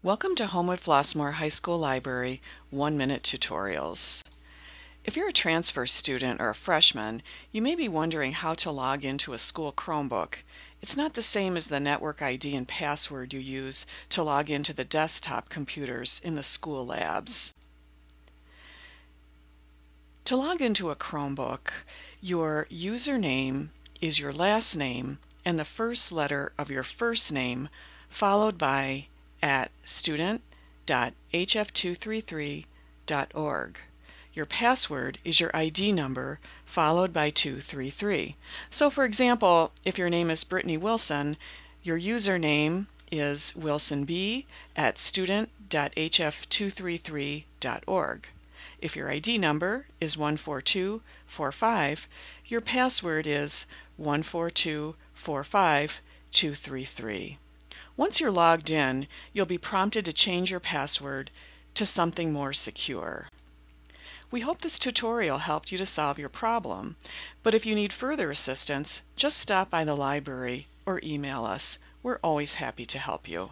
Welcome to Homewood Flossmoor High School Library one-minute tutorials. If you're a transfer student or a freshman, you may be wondering how to log into a school Chromebook. It's not the same as the network ID and password you use to log into the desktop computers in the school labs. To log into a Chromebook, your username is your last name and the first letter of your first name followed by at student.hf233.org. Your password is your ID number followed by 233. So for example, if your name is Brittany Wilson, your username is wilsonb at student.hf233.org. If your ID number is 14245, your password is 14245 once you're logged in, you'll be prompted to change your password to something more secure. We hope this tutorial helped you to solve your problem, but if you need further assistance, just stop by the library or email us. We're always happy to help you.